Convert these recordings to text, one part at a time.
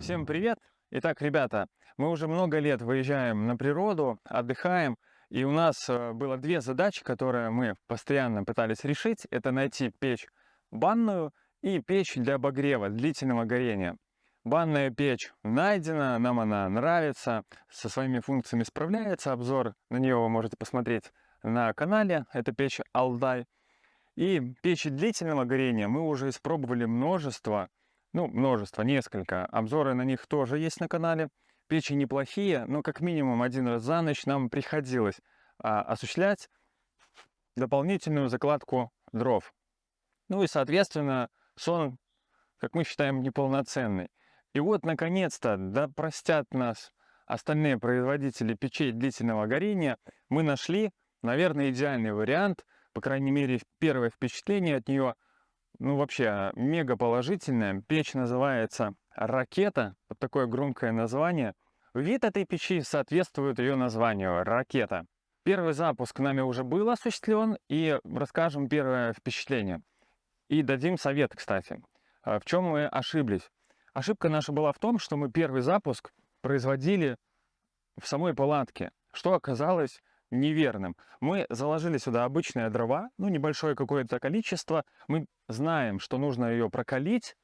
Всем привет! Итак, ребята, мы уже много лет выезжаем на природу, отдыхаем, и у нас э, было две задачи, которые мы постоянно пытались решить. Это найти печь банную и печь для обогрева, длительного горения. Банная печь найдена, нам она нравится, со своими функциями справляется. Обзор на нее вы можете посмотреть на канале. Это печь Алдай. И печи длительного горения мы уже испробовали множество ну, множество, несколько. Обзоры на них тоже есть на канале. Печи неплохие, но как минимум один раз за ночь нам приходилось а, осуществлять дополнительную закладку дров. Ну и, соответственно, сон, как мы считаем, неполноценный. И вот, наконец-то, да простят нас остальные производители печей длительного горения, мы нашли, наверное, идеальный вариант, по крайней мере, первое впечатление от нее – ну вообще мега положительная. Печь называется «Ракета», вот такое громкое название. Вид этой печи соответствует ее названию «Ракета». Первый запуск нами уже был осуществлен, и расскажем первое впечатление. И дадим совет, кстати. А в чем мы ошиблись? Ошибка наша была в том, что мы первый запуск производили в самой палатке, что оказалось неверным. Мы заложили сюда обычные дрова, ну, небольшое какое-то количество. Мы знаем, что нужно ее прокалить.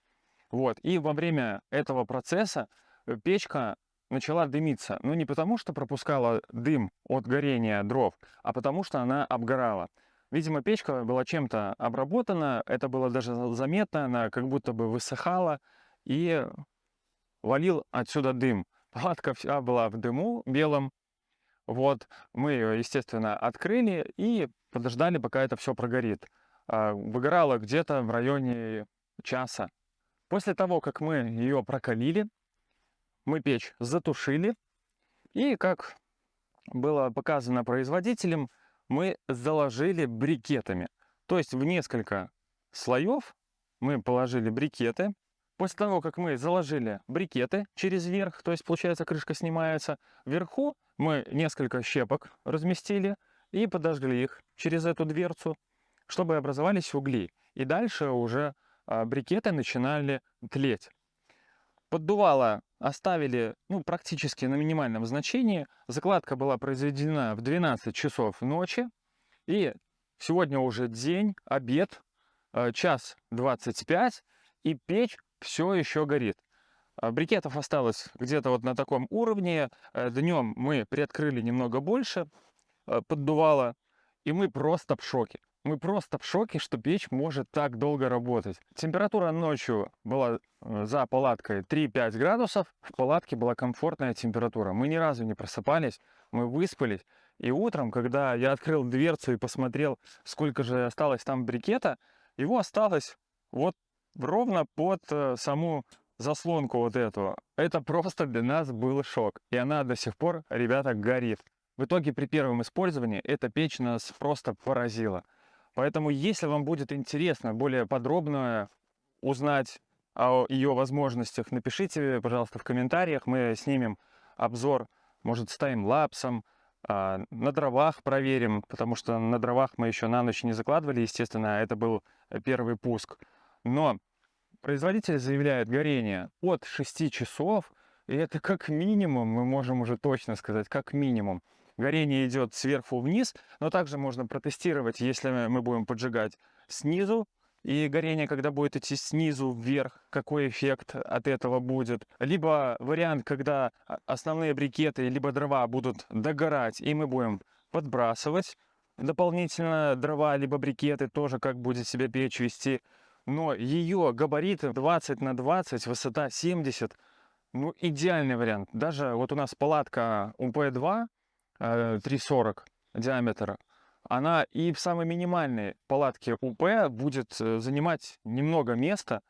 Вот, и во время этого процесса э, печка начала дымиться. Ну, не потому, что пропускала дым от горения дров, а потому, что она обгорала. Видимо, печка была чем-то обработана, это было даже заметно, она как будто бы высыхала, и валил отсюда дым. Палатка вся была в дыму белом, вот, мы ее, естественно, открыли и подождали, пока это все прогорит. А, выгорало где-то в районе часа. После того, как мы ее прокалили, мы печь затушили. И, как было показано производителем, мы заложили брикетами. То есть в несколько слоев мы положили брикеты. После того, как мы заложили брикеты через верх, то есть, получается, крышка снимается, вверху мы несколько щепок разместили и подожгли их через эту дверцу, чтобы образовались угли. И дальше уже а, брикеты начинали тлеть. Поддувало оставили ну, практически на минимальном значении. Закладка была произведена в 12 часов ночи. И сегодня уже день, обед, а, час 25, и печь все еще горит. А, брикетов осталось где-то вот на таком уровне. Э, Днем мы приоткрыли немного больше, э, поддувало, и мы просто в шоке. Мы просто в шоке, что печь может так долго работать. Температура ночью была э, за палаткой 3-5 градусов. В палатке была комфортная температура. Мы ни разу не просыпались, мы выспались. И утром, когда я открыл дверцу и посмотрел, сколько же осталось там брикета, его осталось вот ровно под саму заслонку вот эту, это просто для нас был шок. И она до сих пор, ребята, горит. В итоге при первом использовании эта печь нас просто поразила. Поэтому, если вам будет интересно более подробно узнать о ее возможностях, напишите, пожалуйста, в комментариях. Мы снимем обзор, может, с таймлапсом, а, на дровах проверим, потому что на дровах мы еще на ночь не закладывали, естественно, это был первый пуск. Но Производитель заявляет горение от 6 часов, и это как минимум, мы можем уже точно сказать, как минимум. Горение идет сверху вниз, но также можно протестировать, если мы будем поджигать снизу, и горение, когда будет идти снизу вверх, какой эффект от этого будет. Либо вариант, когда основные брикеты, либо дрова будут догорать, и мы будем подбрасывать дополнительно дрова, либо брикеты, тоже как будет себя печь вести но ее габариты 20 на 20, высота 70, ну идеальный вариант. Даже вот у нас палатка УП-2 340 диаметра, она и в самой минимальной палатке УП будет э, занимать немного места.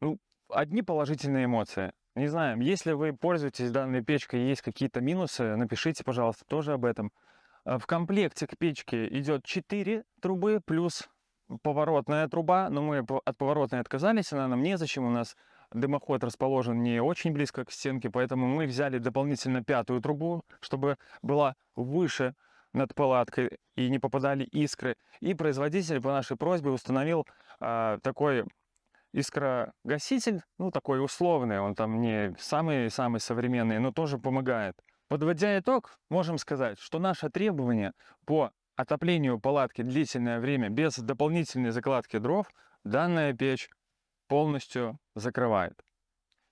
Ну, одни положительные эмоции. Не знаю, если вы пользуетесь данной печкой, есть какие-то минусы, напишите, пожалуйста, тоже об этом. Э, в комплекте к печке идет 4 трубы плюс поворотная труба, но мы от поворотной отказались, она нам незачем, у нас дымоход расположен не очень близко к стенке, поэтому мы взяли дополнительно пятую трубу, чтобы была выше над палаткой и не попадали искры. И производитель по нашей просьбе установил а, такой искрогаситель, ну такой условный, он там не самый-самый современный, но тоже помогает. Подводя итог, можем сказать, что наше требование по отоплению палатки длительное время без дополнительной закладки дров данная печь полностью закрывает.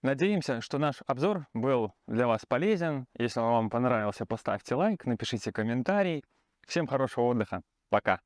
Надеемся, что наш обзор был для вас полезен. Если он вам понравился, поставьте лайк, напишите комментарий. Всем хорошего отдыха. Пока.